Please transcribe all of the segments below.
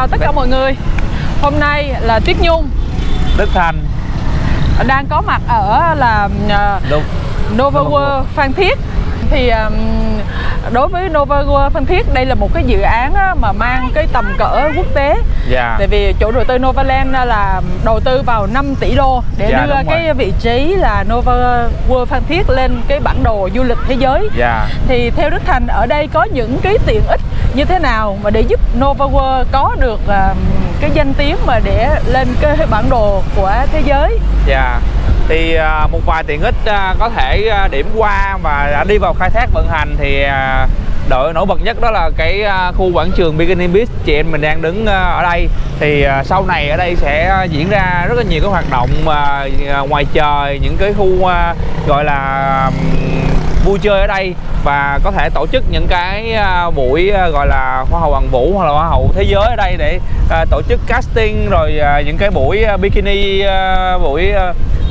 chào tất cả mọi người. Hôm nay là Tuyết Nhung. Đức Thành Đang có mặt ở là uh, Nova World. Phan Thiết. Thì um, đối với Nova Phan Thiết đây là một cái dự án mà mang cái tầm cỡ quốc tế. Dạ. Tại vì chủ đầu tư Novaland là đầu tư vào 5 tỷ đô để Dạ, đưa cái rồi. vị trí là Nova World Phan Thiết lên cái bản đồ du lịch thế giới. Dạ. Thì theo Đức Thành ở đây có những cái tiện ích như thế nào mà để giúp Nova World có được cái danh tiếng mà để lên cái bản đồ của thế giới? Dạ thì à, một vài tiện ích à, có thể à, điểm qua và đã đi vào khai thác vận hành thì đội nổi bật nhất đó là cái khu quảng trường Bikini Beach. Chị em mình đang đứng ở đây. Thì sau này ở đây sẽ diễn ra rất là nhiều cái hoạt động ngoài trời, những cái khu gọi là vui chơi ở đây. Và có thể tổ chức những cái buổi gọi là hoa hậu hoàng vũ hoặc là hoa hậu thế giới ở đây để tổ chức casting rồi những cái buổi bikini buổi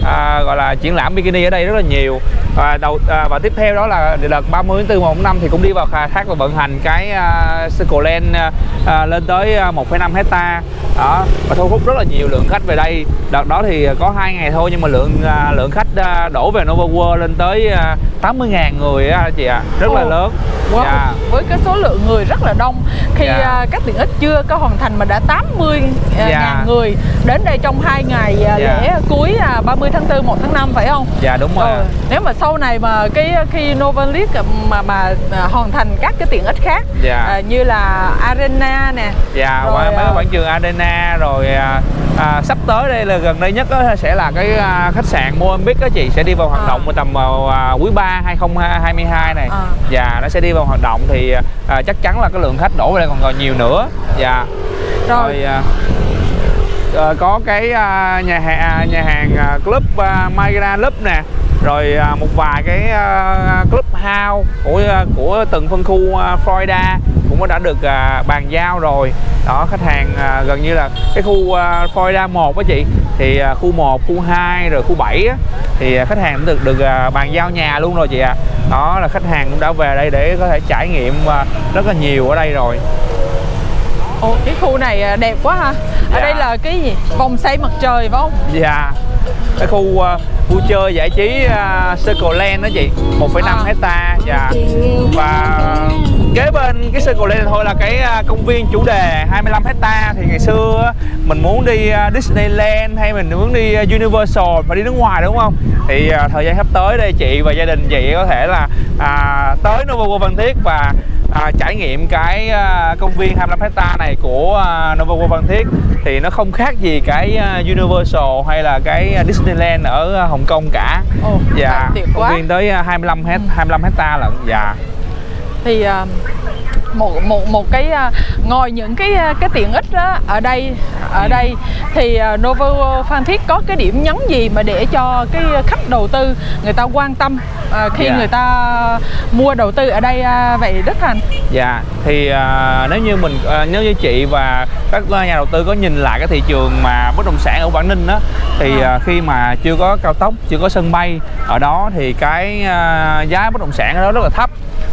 à, à, gọi là triển lãm bikini ở đây rất là nhiều và đầu à, và tiếp theo đó là đợt 30 tháng 4 một năm thì cũng đi vào khai thác và vận hành cái uh, Circle Land à, à, lên tới à, 1,5 hecta đó và thu hút rất là nhiều lượng khách về đây đợt đó thì có hai ngày thôi nhưng mà lượng à, lượng khách à, đổ về Nova World lên tới à, 80.000 người á chị ạ rất là Ồ. lớn wow. Dạ. với cái số lượng người rất là đông khi Dạ. à, các tiện ích chưa có hoàn thành mà đã 80 à, Dạ. ngàn người đến đây trong hai ngày à, Dạ. lễ cuối à, 30 tháng 4 1 tháng 5 phải không? dạ đúng rồi Ờ, nếu mà sau này mà cái khi Nova League mà mà à, hoàn thành các cái tiện ích khác Dạ. à, như là arena nè Dạ, Rồi, mấy à, cái quảng trường Arena rồi à, à, sắp tới đây là gần đây nhất á, sẽ là cái à, khách sạn Moambique đó chị sẽ đi vào hoạt À. động vào tầm à, quý 3 2022 này. À. Dạ, nó sẽ đi vào hoạt động thì à, chắc chắn là cái lượng khách đổ về đây còn còn nhiều nữa. Dạ. Rồi. Rồi à, Ờ, có cái à, nhà hàng nhà hàng à, club à, uh, Magra Club nè. Rồi à, một vài cái à, club house của à, của từng phân khu à, Florida cũng đã được à, bàn giao rồi. Đó khách hàng à, gần như là cái khu à, Florida 1 á chị. Thì à, khu 1, khu 2 rồi khu 7 á, thì à, khách hàng cũng được được à, bàn giao nhà luôn rồi chị ạ. Đó là khách hàng cũng đã về đây để có thể trải nghiệm à, rất là nhiều ở đây rồi. Ồ, cái khu này à, đẹp quá ha. Ở Dạ. đây là cái gì? Vòng xoay mặt trời phải không? Dạ. Cái khu uh, vui chơi giải trí uh, Circle Land đó chị. 1,5 À. hecta Dạ. Và kế bên cái Circle Land thôi là cái uh, công viên chủ đề 25 hecta Thì ngày xưa mình muốn đi uh, Disneyland hay mình muốn đi uh, Universal mà đi nước ngoài đúng không? Thì thời gian sắp tới đây chị và gia đình chị có thể là à, tới Nova World Phan Thiết và à, trải nghiệm cái à, công viên 25 hecta này của à, Nova World Phan Thiết thì nó không khác gì cái à, Universal hay là cái à, Disneyland ở à, Hồng Kông cả. Ồ, Dạ, công viên tới à, 25 hect 25 hecta lận. Dạ. Thì à, một một một cái à, ngoài những cái à, cái tiện ích đó ở đây ở Ừ. đây thì World Phan Thiết có cái điểm nhấn gì mà để cho cái khách đầu tư người ta quan tâm khi Dạ. người ta mua đầu tư ở đây vậy Đức Thành Dạ thì à, nếu như mình à, nếu như chị và các à, nhà đầu tư có nhìn lại cái thị trường mà bất động sản ở Quảng Ninh á thì À. khi mà chưa có cao tốc, chưa có sân bay ở đó thì cái giá bất động sản ở đó rất là thấp.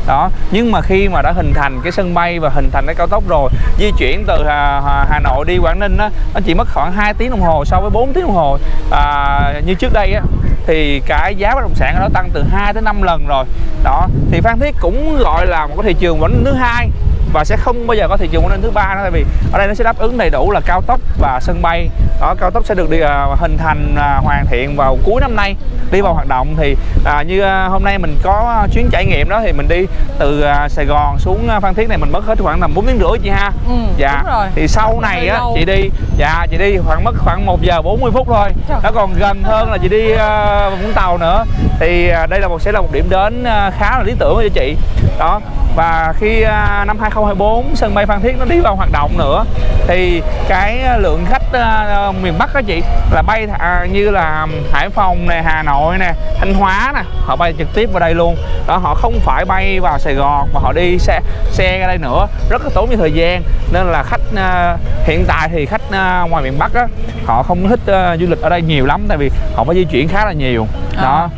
Đó, nhưng mà khi mà đã hình thành cái sân bay và hình thành cái cao tốc rồi, di chuyển từ Hà, Hà, Nội đi Quảng Ninh á nó chỉ mất khoảng 2 tiếng đồng hồ so với 4 tiếng đồng hồ à, như trước đây á thì cái giá bất động sản ở đó tăng từ 2 tới 5 lần rồi. Đó, thì Phan Thiết cũng gọi là một cái thị trường Ninh thứ hai và sẽ không bao giờ có thị trường Ninh thứ ba nữa tại vì ở đây nó sẽ đáp ứng đầy đủ là cao tốc và sân bay. Đó cao tốc sẽ được đi à, hình thành à, hoàn thiện vào cuối năm nay đi vào hoạt động. Thì à, như à, hôm nay mình có chuyến trải nghiệm đó thì mình đi từ à, Sài Gòn xuống Phan Thiết này mình mất hết khoảng tầm 4 tiếng rưỡi chị ha. Ừ, dạ. đúng rồi. thì sau này á chị đi dạ chị đi khoảng mất khoảng 1 giờ 40 phút thôi. Trời. nó còn gần hơn là chị đi à, Vũng Tàu nữa. Thì à, đây là một sẽ là một điểm đến à, khá là lý tưởng cho chị. Đó và khi à, năm 2024 sân bay Phan Thiết nó đi vào hoạt động nữa thì cái à, lượng khách à, miền Bắc đó chị là bay à, như là Hải Phòng nè Hà Nội nè Thanh Hóa nè họ bay trực tiếp vào đây luôn. Đó họ không phải bay vào Sài Gòn mà họ đi xe xe ra đây nữa. Rất là tốn nhiều thời gian nên là khách à, hiện tại thì khách à, ngoài miền Bắc á họ không thích à, du lịch ở đây nhiều lắm tại vì họ phải di chuyển khá là nhiều. À.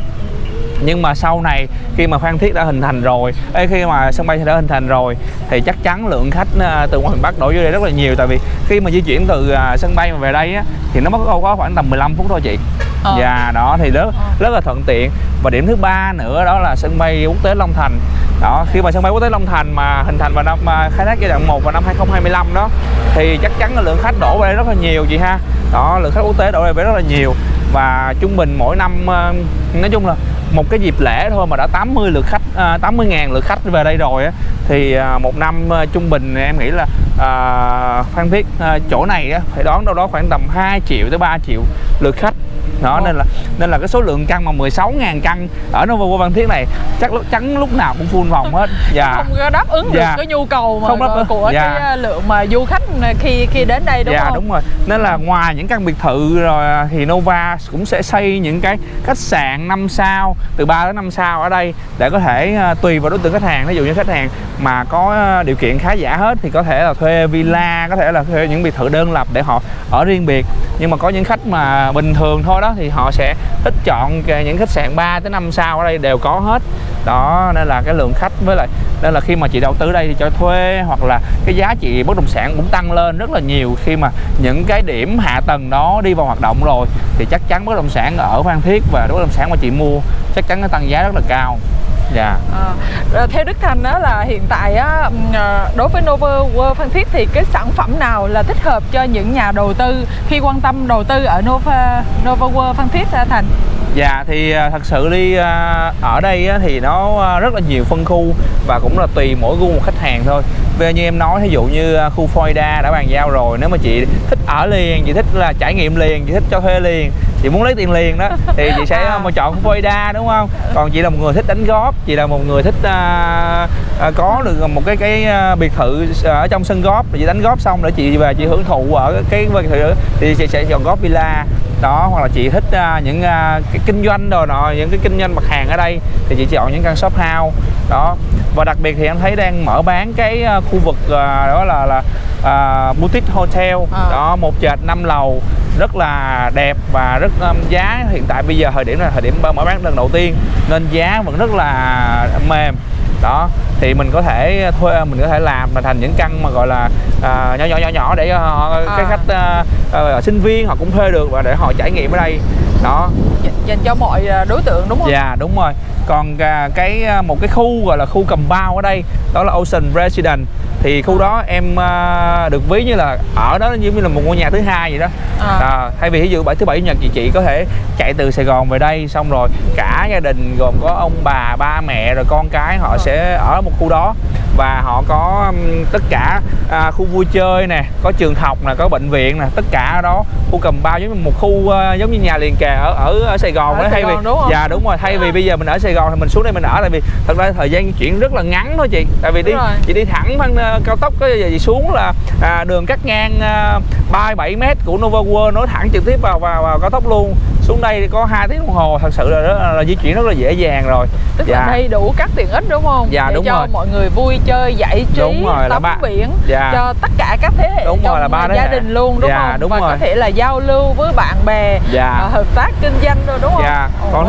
nhưng mà sau này khi mà Phan Thiết đã hình thành rồi Ê, khi mà sân bay đã hình thành rồi thì chắc chắn lượng khách à, từ ngoài miền Bắc đổ vô đây rất là nhiều. Tại vì khi mà di chuyển từ à, sân bay mà về đây á, thì nó mất có khoảng tầm 15 phút thôi chị. Ờ. và đó thì rất Ờ. rất là thuận tiện. Và điểm thứ ba nữa đó là sân bay quốc tế Long Thành. Đó khi mà sân bay quốc tế Long Thành mà hình thành vào năm à, khai thác giai đoạn 1 vào năm 2025 đó thì chắc chắn là lượng khách đổ về đây rất là nhiều chị ha. Đó lượng khách quốc tế đổ về rất là nhiều. Và trung bình mỗi năm à, nói chung là một cái dịp lễ thôi mà đã 80 lượt khách à, 80 ngàn lượt khách về đây rồi á thì à, một năm à, trung bình em nghĩ là à, Phan Thiết à, chỗ này á, phải đón đâu đó khoảng tầm 2 triệu tới 3 triệu lượt khách đó nên là nên là cái số lượng căn mà 16.000 căn ở Nova World Phan Thiết này chắc lúc chắn lúc nào cũng full phòng hết. Dạ. không đáp ứng được Dạ. cái nhu cầu mà Không đáp ứng- của dạ. cái lượng mà du khách khi khi đến đây đúng dạ không? đúng rồi. Nên là ngoài những căn biệt thự rồi à, thì Nova cũng sẽ xây những cái khách sạn 5 sao từ 3 đến 5 sao ở đây để có thể à, tùy vào đối tượng khách hàng. Ví dụ như khách hàng mà có à, điều kiện khá giả hết thì có thể là thuê villa có thể là thuê những biệt thự đơn lập để họ ở riêng biệt. Nhưng mà có những khách mà bình thường thôi đó thì họ sẽ thích chọn những khách sạn 3 tới 5 sao ở đây đều có hết. Đó, nên là cái lượng khách với lại nên là khi mà chị đầu tư đây thì cho thuê hoặc là cái giá trị bất động sản cũng tăng lên rất là nhiều. Khi mà những cái điểm hạ tầng đó đi vào hoạt động rồi thì chắc chắn bất động sản ở Phan Thiết và bất động sản mà chị mua chắc chắn nó tăng giá rất là cao dạ À, theo Đức Thành đó là hiện tại á, à, đối với Nova World Phan Thiết thì cái sản phẩm nào là thích hợp cho những nhà đầu tư khi quan tâm đầu tư ở Nova Nova World Phan Thiết hả Thành? Dạ thì à, thật sự đi ở đây thì nó rất là nhiều phân khu và cũng là tùy mỗi gu một khách hàng thôi. Giờ như em nói ví dụ như à, khu Florida đã bàn giao rồi nếu mà chị thích ở liền, chị thích là trải nghiệm liền, chị thích cho thuê liền, chị muốn lấy tiền liền đó thì chị sẽ À. à. chọn khu Florida đúng không? Còn chị là một người thích đánh góp, chị là một người thích à, à, có được một cái cái à, biệt thự ở trong sân góp chị đánh góp xong để chị về chị hưởng thụ ở cái biệt thự thì chị sẽ chọn góp villa đó hoặc là chị thích à, những à, cái kinh doanh đồ nọ những cái kinh doanh mặt hàng ở đây thì chị chọn những căn shop house đó và đặc biệt thì em thấy đang mở bán cái à, khu vực à, đó là là à, boutique hotel À. đó một trệt năm lầu rất là đẹp và rất um, giá hiện tại bây giờ thời điểm là thời điểm mở bán lần đầu tiên nên giá vẫn rất là mềm đó thì mình có thể thuê mình có thể làm mà thành những căn mà gọi là à, nhỏ nhỏ nhỏ nhỏ để họ cái À. khách à, à, sinh viên họ cũng thuê được và để họ trải nghiệm ở đây đó Dành- cho mọi à, đối tượng đúng không? dạ đúng rồi còn à, cái à, một cái khu gọi là khu cầm bao ở đây đó là Ocean Residence thì khu đó em à, được ví như là ở đó giống như là một ngôi nhà thứ hai vậy đó À. à, thay vì ví dụ bảy thứ bảy chủ nhật chị chị có thể chạy từ Sài Gòn về đây xong rồi cả gia đình gồm có ông bà ba mẹ rồi con cái họ Ờ. sẽ ở một khu đó và họ có tất cả à, khu vui chơi nè có trường học nè có bệnh viện nè tất cả ở đó khu cầm bao giống như một khu à, giống như nhà liền kề ở ở, ở Sài Gòn Ở đó Sài thay vì Gòn đúng không? dạ đúng rồi thay vì bây giờ mình ở Sài Gòn thì mình xuống đây mình ở tại vì thật ra thời gian di chuyển rất là ngắn thôi chị tại vì đi rồi. chị đi thẳng bằng ờ, cao tốc giờ chị xuống là à, đường cắt ngang à, 37 m của Nova World nối thẳng trực tiếp vào vào, vào cao tốc luôn xuống đây có 2 tiếng đồng hồ thật sự là, rất, là, di chuyển rất là dễ dàng rồi Tức là đầy đủ các tiện ích đúng không? Dạ, Để đúng cho rồi. mọi người vui chơi, giải trí, Đúng rồi, tắm ba- biển Dạ. cho tất cả các thế hệ Đúng trong rồi, là ba gia đình luôn đúng Dạ, không? đúng Và rồi. có thể là giao lưu với bạn bè, Dạ. ờ, hợp tác kinh doanh rồi đúng không? Dạ,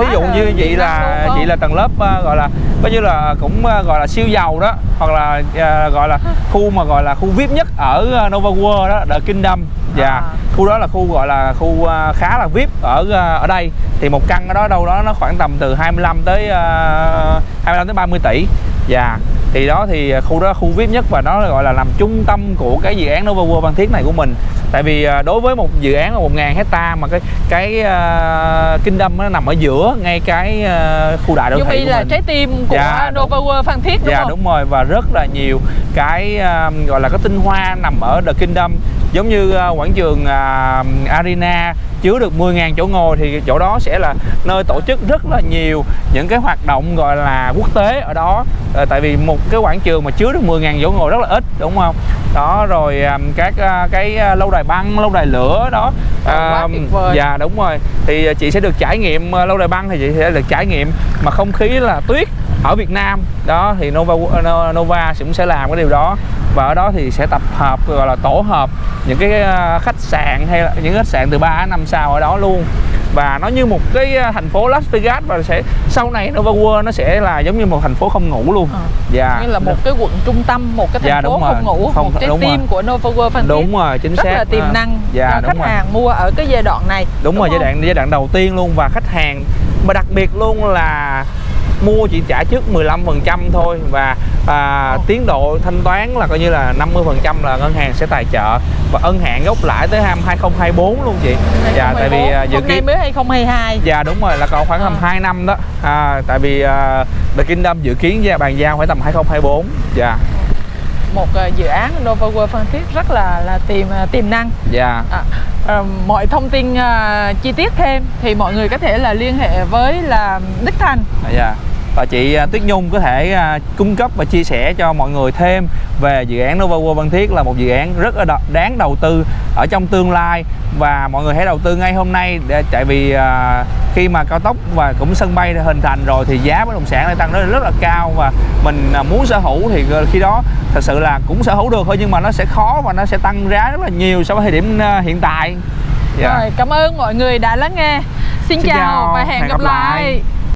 Quá dụ như năng là chị là tầng lớp ờ, gọi là coi như là cũng ờ, gọi là siêu giàu đó hoặc là ờ, gọi là khu mà gọi là khu VIP nhất ở Nova World đó, The Kingdom. Dạ. À. Khu đó là khu gọi là khu khá là VIP ở ở đây. Thì một căn ở đó đâu đó nó khoảng tầm từ 25 tới ờ, 25 tới 30 tỷ. Dạ. Thì đó thì khu đó là khu VIP nhất và nó gọi là làm trung tâm của cái dự án Nova World Phan Thiết này của mình. Tại vì ờ, đối với một dự án là 1.000 hecta mà cái cái ờ, Kingdom nó nằm ở giữa ngay cái ờ, khu đại đô thị của là mình. trái tim của Dạ. Nova World Phan Thiết đúng dạ không? đúng rồi và rất là nhiều cái ờ, gọi là cái tinh hoa nằm ở The Kingdom giống như ờ, quảng trường ờ, Arena chứa được 10.000 chỗ ngồi thì chỗ đó sẽ là nơi tổ chức rất là nhiều những cái hoạt động gọi là quốc tế ở đó. Ờ, tại vì một cái quảng trường mà chứa được 10.000 chỗ ngồi rất là ít đúng không? Đó rồi ờ, các ờ, cái lâu đài băng lâu đài lửa đó. Vời. dạ đúng rồi. Thì chị sẽ được trải nghiệm lâu đài băng thì chị sẽ được trải nghiệm mà không khí là tuyết ở Việt Nam đó thì Nova No- Nova cũng sẽ làm cái điều đó và ở đó thì sẽ tập hợp gọi là tổ hợp những cái ờ, khách sạn hay là những khách sạn từ 3 đến 5 sao ở đó luôn và nó như một cái à, thành phố Las Vegas và sẽ sau này Nova World nó sẽ là giống như một thành phố không ngủ luôn Ờ. dạ như là một cái quận trung tâm một cái thành Dạ, phố đúng rồi. không ngủ Không- một trái đúng rồi. tim của Nova World Phan đúng rồi chính rất xác là tiềm À, năng dạ, cho đúng khách rồi. hàng mua ở cái giai đoạn này đúng, rồi giai không? đoạn giai đoạn đầu tiên luôn và khách hàng mà đặc biệt luôn là mua chỉ trả trước 15% thôi và à, tiến độ thanh toán là coi như là 50% là ngân hàng sẽ tài trợ và ân hạn gốc lãi tới năm 2024 luôn chị. Dạ tại vì à, dự hôm kiến mới 2022 Dạ đúng rồi là còn khoảng tầm À. 2 năm đó. À, tại vì uh, The Kingdom dự kiến ra bàn giao phải tầm 2024. Dạ. một ờ, dự án Nova World Phan Thiết rất là là tiềm ờ, tiềm năng Dạ. À, ờ, mọi thông tin ờ, chi tiết thêm thì mọi người có thể là liên hệ với là Đức Thành Dạ. Và chị à, Tuyết Nhung có thể à, cung cấp và chia sẻ cho mọi người thêm về dự án Nova World Phan Thiết là một dự án rất là đáng đầu tư ở trong tương lai và mọi người hãy đầu tư ngay hôm nay để tại vì à, khi mà cao tốc và cũng sân bay đã hình thành rồi thì giá bất động sản lại tăng rất, rất là cao và mình muốn sở hữu thì khi đó thật sự là cũng sở hữu được thôi nhưng mà nó sẽ khó và nó sẽ tăng giá rất là nhiều so với thời điểm hiện tại. Dạ. rồi cảm ơn mọi người đã lắng nghe xin, Xin chào, chào, và hẹn, hẹn gặp gặp lại. lại